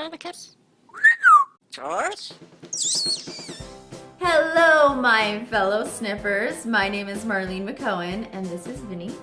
Where the kids? George? Hello, my fellow sniffers. My name is Marlene McCohen, and this is Vinny.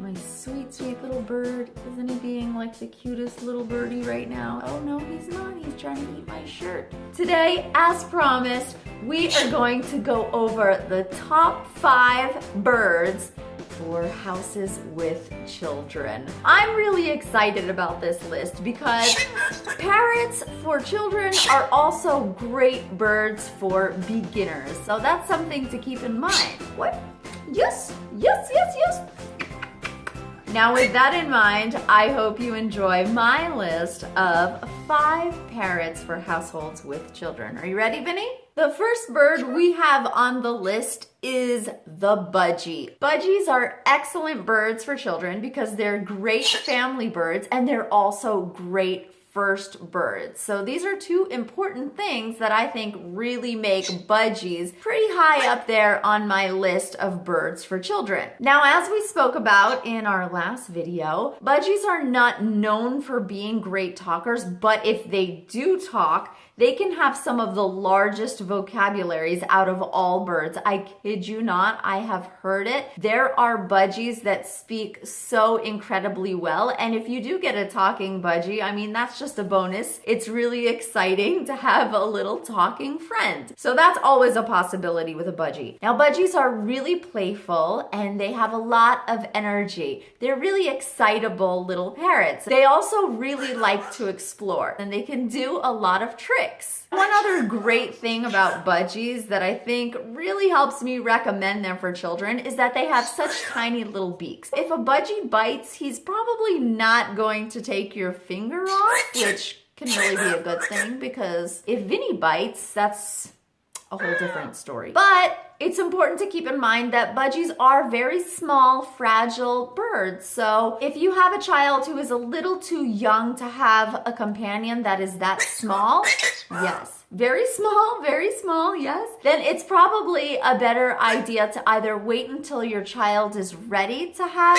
My sweet, sweet little bird. Isn't he being like the cutest little birdie right now? Oh no, he's not. He's trying to eat my shirt. Today, as promised, we are going to go over the top five birds for houses with children. I'm really excited about this list because parrots for children are also great birds for beginners. So that's something to keep in mind. What? Yes, yes, yes, yes. Now with that in mind, I hope you enjoy my list of five parrots for households with children. Are you ready, Vinny? The first bird we have on the list is the budgie. Budgies are excellent birds for children because they're great family birds and they're also great first birds. So these are two important things that I think really make budgies pretty high up there on my list of birds for children. Now, as we spoke about in our last video, budgies are not known for being great talkers, but if they do talk, they can have some of the largest vocabularies out of all birds. I kid you not, I have heard it. There are budgies that speak so incredibly well. And if you do get a talking budgie, I mean, that's just a bonus. It's really exciting to have a little talking friend. So that's always a possibility with a budgie. Now, budgies are really playful and they have a lot of energy. They're really excitable little parrots. They also really like to explore and they can do a lot of tricks One other great thing about budgies that I think really helps me recommend them for children is that they have such tiny little beaks. If a budgie bites, he's probably not going to take your finger off, which can really be a good thing because if Vinny bites, that's a whole different story. But it's important to keep in mind that budgies are very small, fragile birds. So if you have a child who is a little too young to have a companion that is that small, yes, very small, very small, yes, then it's probably a better idea to either wait until your child is ready to have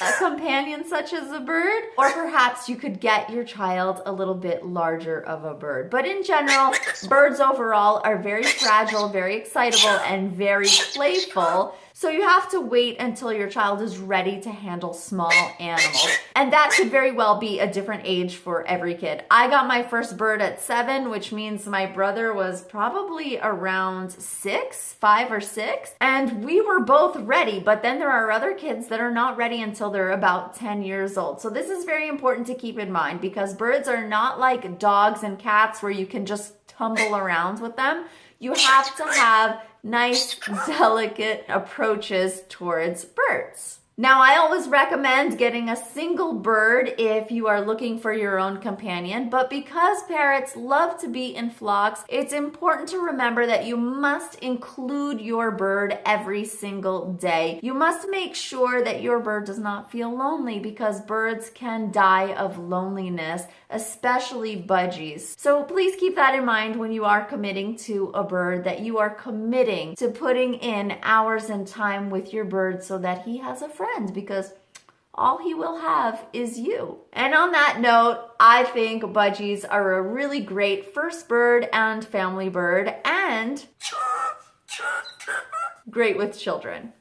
a companion such as a bird, or perhaps you could get your child a little bit larger of a bird. But in general, birds overall are very fragile, very excitable, and very playful. So you have to wait until your child is ready to handle small animals. And that could very well be a different age for every kid. I got my first bird at seven, which means my brother was probably around six, five or six. And we were both ready, but then there are other kids that are not ready until they're about 10 years old. So this is very important to keep in mind because birds are not like dogs and cats where you can just tumble around with them. You have to have nice, delicate approaches towards birds. Now, I always recommend getting a single bird if you are looking for your own companion, but because parrots love to be in flocks, it's important to remember that you must include your bird every single day. You must make sure that your bird does not feel lonely because birds can die of loneliness, especially budgies. So please keep that in mind when you are committing to a bird, that you are committing to putting in hours and time with your bird so that he has a friend friends because all he will have is you. And on that note, I think budgies are a really great first bird and family bird and great with children.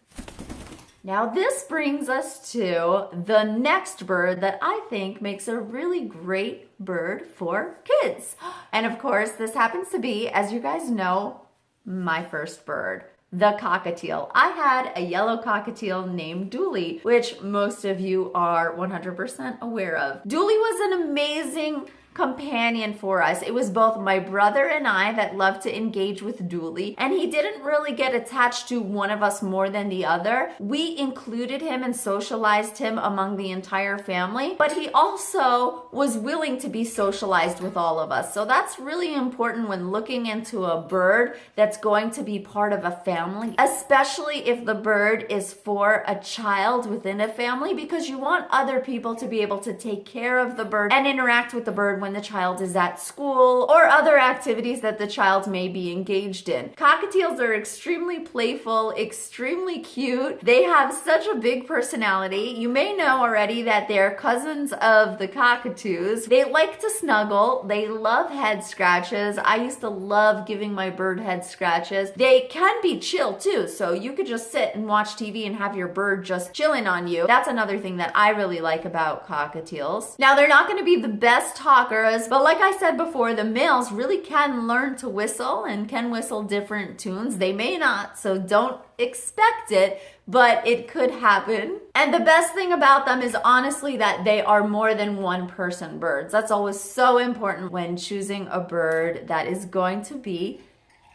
Now this brings us to the next bird that I think makes a really great bird for kids. And of course, this happens to be, as you guys know, my first bird the cockatiel. I had a yellow cockatiel named Dooley, which most of you are 100% aware of. Dooley was an amazing companion for us. It was both my brother and I that loved to engage with Dooley, and he didn't really get attached to one of us more than the other. We included him and socialized him among the entire family, but he also was willing to be socialized with all of us. So that's really important when looking into a bird that's going to be part of a family, especially if the bird is for a child within a family, because you want other people to be able to take care of the bird and interact with the bird when the child is at school or other activities that the child may be engaged in. Cockatiels are extremely playful, extremely cute. They have such a big personality. You may know already that they're cousins of the cockatoos. They like to snuggle. They love head scratches. I used to love giving my bird head scratches. They can be chill too, so you could just sit and watch TV and have your bird just chilling on you. That's another thing that I really like about cockatiels. Now, they're not to be the best talkers, but like I said before, the males really can learn to whistle and can whistle different tunes. They may not, so don't expect it, but it could happen. And the best thing about them is honestly that they are more than one person birds. That's always so important when choosing a bird that is going to be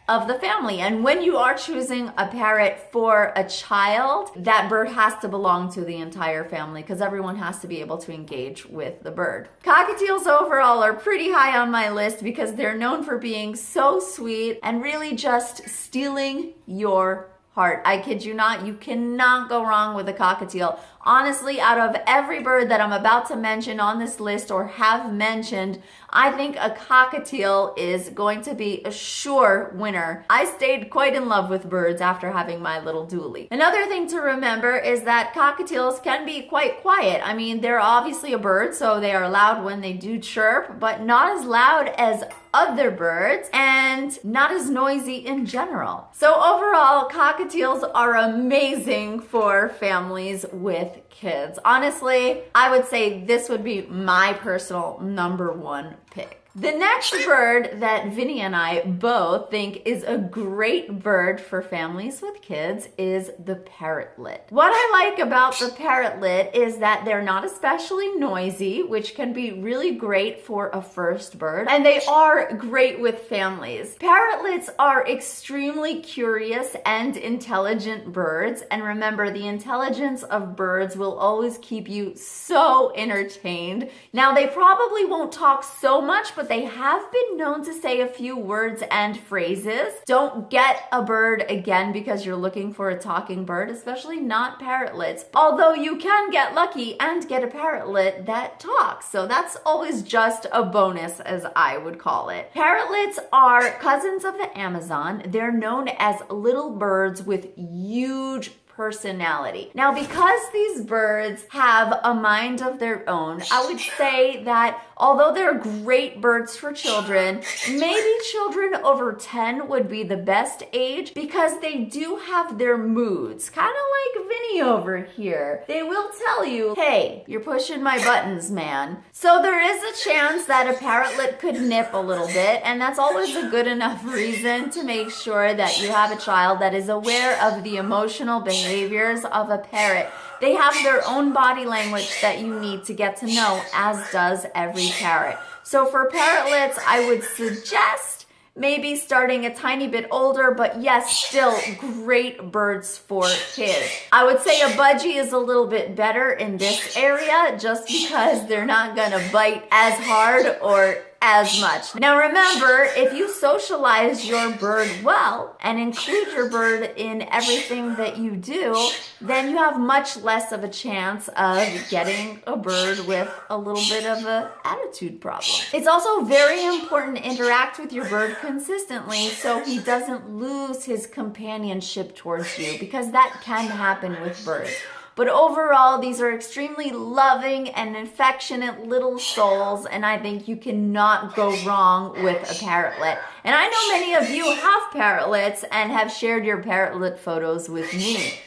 of the family. And when you are choosing a parrot for a child, that bird has to belong to the entire family because everyone has to be able to engage with the bird. Cockatiels overall are pretty high on my list because they're known for being so sweet and really just stealing your heart. I kid you not, you cannot go wrong with a cockatiel. Honestly, out of every bird that I'm about to mention on this list or have mentioned, I think a cockatiel is going to be a sure winner. I stayed quite in love with birds after having my little Dooley. Another thing to remember is that cockatiels can be quite quiet. I mean, they're obviously a bird, so they are loud when they do chirp, but not as loud as other birds and not as noisy in general. So overall, cockatiels are amazing for families with kids. Honestly, I would say this would be my personal number one pick. The next bird that Vinny and I both think is a great bird for families with kids is the parrotlet. What I like about the parrotlet is that they're not especially noisy, which can be really great for a first bird, and they are great with families. Parrotlets are extremely curious and intelligent birds, and remember, the intelligence of birds will always keep you so entertained. Now, they probably won't talk so much, but they have been known to say a few words and phrases. Don't get a bird again because you're looking for a talking bird, especially not parrotlets. Although you can get lucky and get a parrotlet that talks. So that's always just a bonus as I would call it. Parrotlets are cousins of the Amazon. They're known as little birds with huge personality. Now, because these birds have a mind of their own, I would say that although they're great birds for children, maybe children over 10 would be the best age because they do have their moods, kind of like Vinny over here. They will tell you, hey, you're pushing my buttons, man. So there is a chance that a parrotlet could nip a little bit, and that's always a good enough reason to make sure that you have a child that is aware of the emotional behaviors of a parrot they have their own body language that you need to get to know, as does every parrot. So for parrotlets, I would suggest maybe starting a tiny bit older, but yes, still great birds for kids. I would say a budgie is a little bit better in this area just because they're not gonna bite as hard or as much. Now remember, if you socialize your bird well and include your bird in everything that you do, then you have much less of a chance of getting a bird with a little bit of an attitude problem. It's also very important to interact with your bird consistently so he doesn't lose his companionship towards you because that can happen with birds. But overall, these are extremely loving and affectionate little souls, and I think you cannot go wrong with a parrotlet. And I know many of you have parrotlets and have shared your parrotlet photos with me.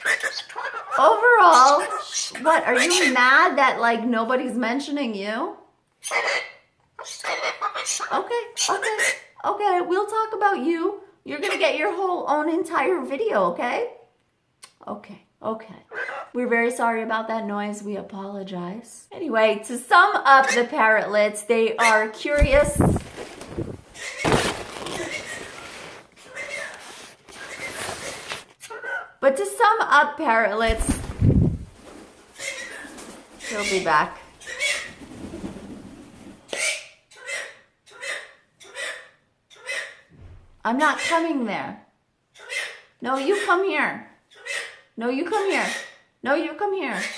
Overall, what, are you mad that like nobody's mentioning you? Okay, okay, okay, we'll talk about you. You're gonna get your whole own entire video, okay? Okay. Okay. We're very sorry about that noise. We apologize. Anyway, to sum up the parrotlets, they are curious. But to sum up parrotlets, he'll be back. I'm not coming there. No, you come here. No, you come here. No, you come here.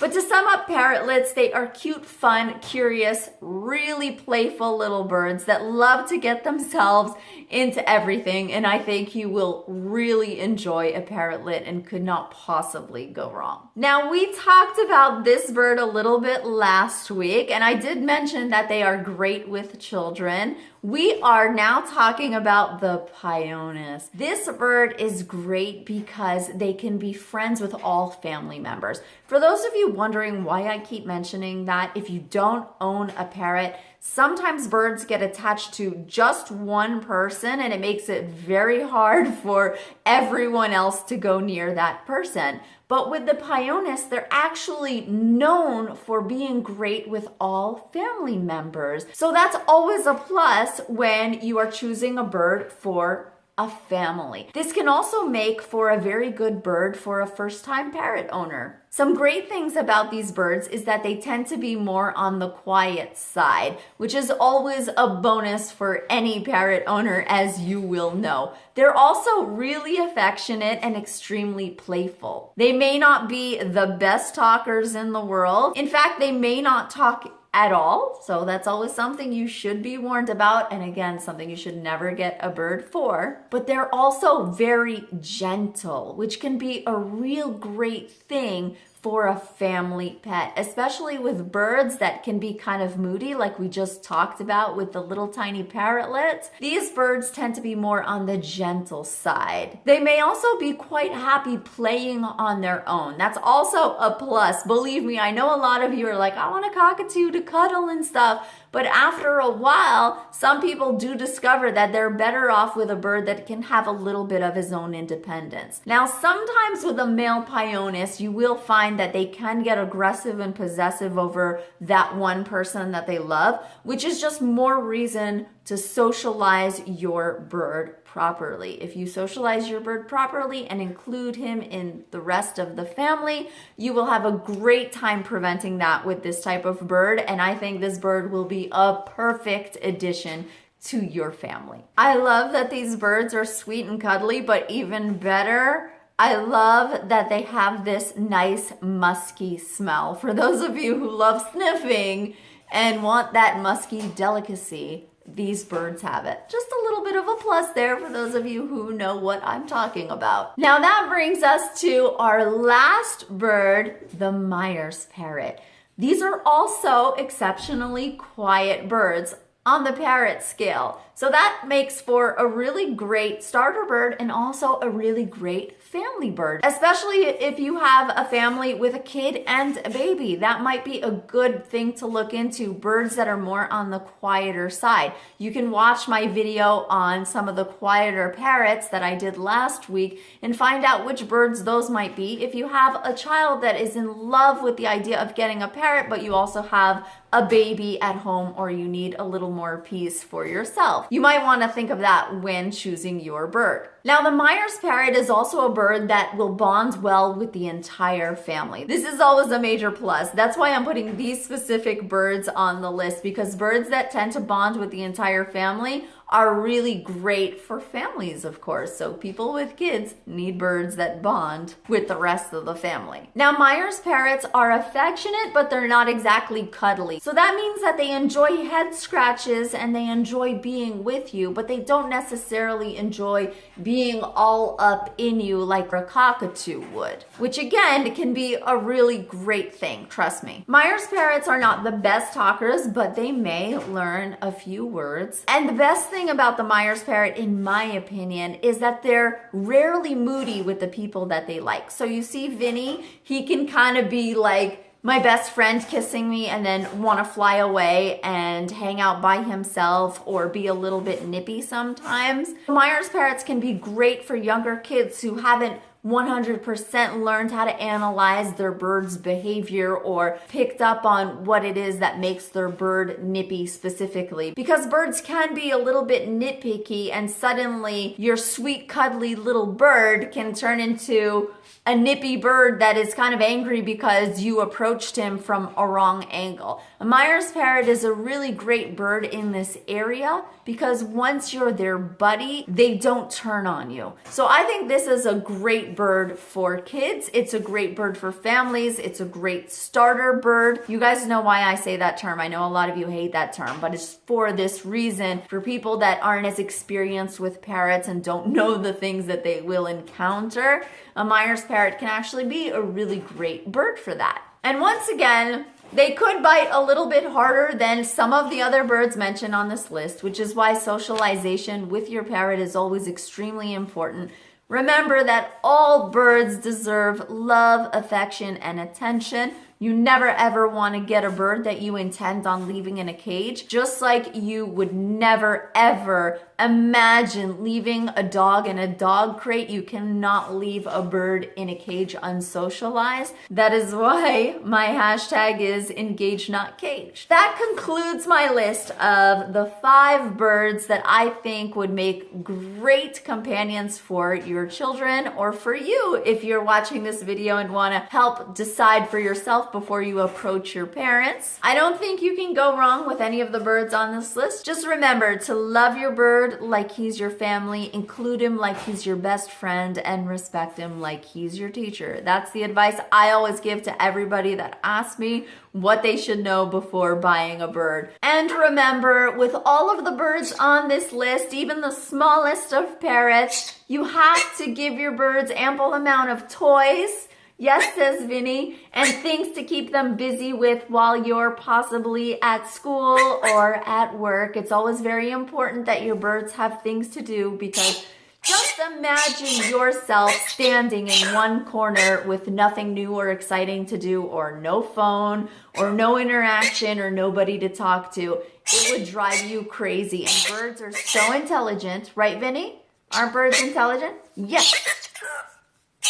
But to sum up parrotlets, they are cute, fun, curious, really playful little birds that love to get themselves into everything. And I think you will really enjoy a parrotlet and could not possibly go wrong. Now, we talked about this bird a little bit last week, and I did mention that they are great with children. We are now talking about the Pionus. This bird is great because they can be friends with all family members. For those of you wondering why I keep mentioning that, if you don't own a parrot, sometimes birds get attached to just one person and it makes it very hard for everyone else to go near that person. But with the Pionus, they're actually known for being great with all family members. So that's always a plus when you are choosing a bird for a family. This can also make for a very good bird for a first time parrot owner. Some great things about these birds is that they tend to be more on the quiet side, which is always a bonus for any parrot owner, as you will know. They're also really affectionate and extremely playful. They may not be the best talkers in the world. In fact, they may not talk at all. So that's always something you should be warned about. And again, something you should never get a bird for. But they're also very gentle, which can be a real great thing for a family pet, especially with birds that can be kind of moody, like we just talked about with the little tiny parrotlets. These birds tend to be more on the gentle side. They may also be quite happy playing on their own. That's also a plus. Believe me, I know a lot of you are like, I want a cockatoo to cuddle and stuff. But after a while, some people do discover that they're better off with a bird that can have a little bit of his own independence. Now, sometimes with a male Pionus, you will find that they can get aggressive and possessive over that one person that they love, which is just more reason to socialize your bird properly. If you socialize your bird properly and include him in the rest of the family, you will have a great time preventing that with this type of bird. And I think this bird will be a perfect addition to your family. I love that these birds are sweet and cuddly, but even better, I love that they have this nice musky smell. For those of you who love sniffing and want that musky delicacy, these birds have it. Just a little bit of a plus there for those of you who know what I'm talking about. Now that brings us to our last bird, the Meyer's parrot. These are also exceptionally quiet birds on the parrot scale. So that makes for a really great starter bird and also a really great family bird, especially if you have a family with a kid and a baby. That might be a good thing to look into, birds that are more on the quieter side. You can watch my video on some of the quieter parrots that I did last week and find out which birds those might be. If you have a child that is in love with the idea of getting a parrot, but you also have a baby at home or you need a little more peace for yourself. You might want to think of that when choosing your bird. Now, the Meyer's parrot is also a bird that will bond well with the entire family. This is always a major plus. That's why I'm putting these specific birds on the list because birds that tend to bond with the entire family are really great for families, of course. So people with kids need birds that bond with the rest of the family. Now, Meyer's parrots are affectionate, but they're not exactly cuddly. So that means that they enjoy head scratches and they enjoy being with you, but they don't necessarily enjoy being all up in you like a cockatoo would, which again can be a really great thing, trust me. Meyer's parrots are not the best talkers, but they may learn a few words. And the best thing about the Meyer's parrot, in my opinion, is that they're rarely moody with the people that they like. So you see Vinny, he can kind of be like, my best friend kissing me and then want to fly away and hang out by himself or be a little bit nippy sometimes. Meyer's parrots can be great for younger kids who haven't 100% learned how to analyze their bird's behavior or picked up on what it is that makes their bird nippy specifically. Because birds can be a little bit nitpicky and suddenly your sweet cuddly little bird can turn into a nippy bird that is kind of angry because you approached him from a wrong angle. A Meyer's parrot is a really great bird in this area because once you're their buddy, they don't turn on you. So I think this is a great bird for kids. It's a great bird for families. It's a great starter bird. You guys know why I say that term. I know a lot of you hate that term, but it's for this reason for people that aren't as experienced with parrots and don't know the things that they will encounter. A Meyer's parrot can actually be a really great bird for that. And once again, they could bite a little bit harder than some of the other birds mentioned on this list, which is why socialization with your parrot is always extremely important. Remember that all birds deserve love, affection, and attention. You never ever want to get a bird that you intend on leaving in a cage, just like you would never ever imagine leaving a dog in a dog crate. You cannot leave a bird in a cage unsocialized. That is why my hashtag is engage not cage. That concludes my list of the five birds that I think would make great companions for your children or for you if you're watching this video and want to help decide for yourself before you approach your parents. I don't think you can go wrong with any of the birds on this list. Just remember to love your bird like he's your family, include him like he's your best friend, and respect him like he's your teacher. That's the advice I always give to everybody that asks me what they should know before buying a bird. And remember, with all of the birds on this list, even the smallest of parrots, you have to give your birds ample amount of toys Yes, says Vinny, and things to keep them busy with while you're possibly at school or at work. It's always very important that your birds have things to do because just imagine yourself standing in one corner with nothing new or exciting to do, or no phone, or no interaction, or nobody to talk to. It would drive you crazy. And birds are so intelligent, right, Vinny? Aren't birds intelligent? Yes.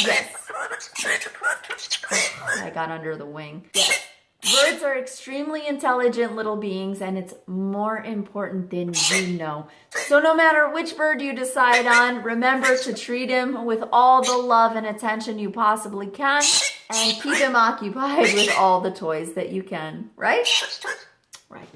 Yes. I got under the wing. Yes. Birds are extremely intelligent little beings and it's more important than you know. So no matter which bird you decide on, remember to treat him with all the love and attention you possibly can and keep him occupied with all the toys that you can, right? Right.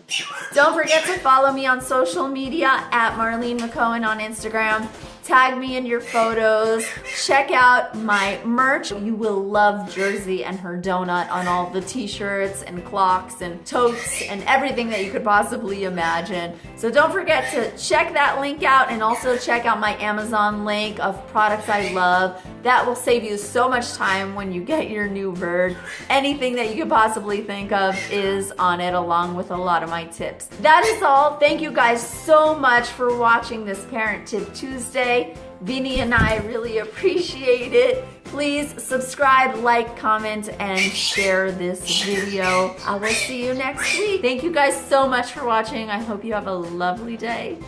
Don't forget to follow me on social media at Marlene McCohen on Instagram Tag me in your photos. Check out my merch. You will love Jersey and her donut on all the t-shirts and clocks and totes and everything that you could possibly imagine. So don't forget to check that link out and also check out my Amazon link of products I love. That will save you so much time when you get your new bird. Anything that you could possibly think of is on it along with a lot of my tips. That is all. Thank you guys so much for watching this Parrot Tip Tuesday. Vinny and I really appreciate it. Please subscribe, like, comment, and share this video. I will see you next week. Thank you guys so much for watching. I hope you have a lovely day.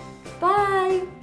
Bye.